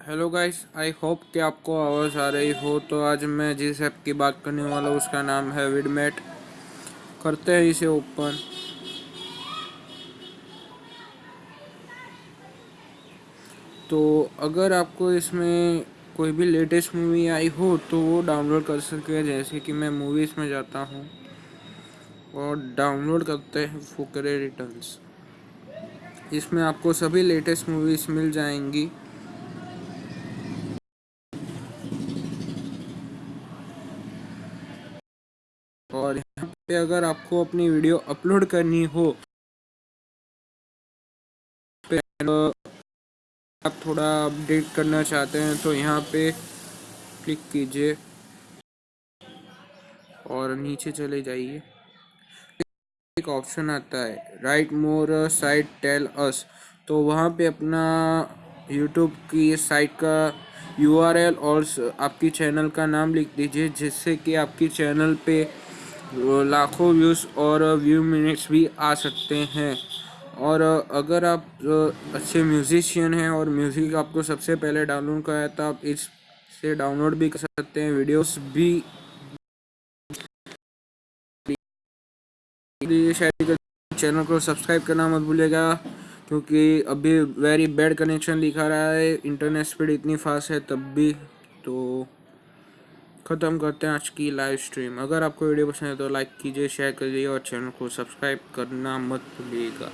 Hello guys I hope कि आपको आवाज़ आ रही हो। तो आज मैं जिस ऐप की बात करने वाला हूँ, उसका नाम है विडमेट करते हैं इसे ओपन तो अगर आपको इसमें कोई भी लेटेस्ट मूवी आई हो तो वो डाउनलोड कर सकते हैं। जैसे कि मैं मूवीज़ में जाता हूँ और डाउनलोड करते हैं फुकरे रिटर्न्स इसमें आपको सभी लेटेस्ट मूवीज़ मिल जाएँगी। और यहाँ पे अगर आपको अपनी वीडियो अपलोड करनी हो आप थोड़ा अपडेट करना चाहते हैं तो यहाँ पे क्लिक कीजिए और नीचे चले जाइए। एक ऑप्शन आता है, right more site tell us. तो वहाँ पे अपना यूट्यूब की साइट का URL और आपकी चैनल का नाम लिख दीजिए, जिससे कि आपकी चैनल पे लाखों व्यूज़ और व्यू मिनट्स भी आ सकते हैं। और अगर आप अच्छे म्यूज़िशियन हैं और म्यूज़िक आपको सबसे पहले डाउनलोड करा है तो आप इससे डाउनलोड भी कर सकते हैं, वीडियोस भी। शायद चैनल को सब्सक्राइब करना मत भूलिएगा, क्योंकि अभी वेरी बैड कनेक्शन दिखा रहा है इंटरनेट स्पीड इतनी फास्ट है तब भी तो ख़त्म करते हैं आज की लाइव स्ट्रीम अगर आपको वीडियो पसंद है तो लाइक कीजिए शेयर कीजिए और चैनल को सब्सक्राइब करना मत भूलिएगा।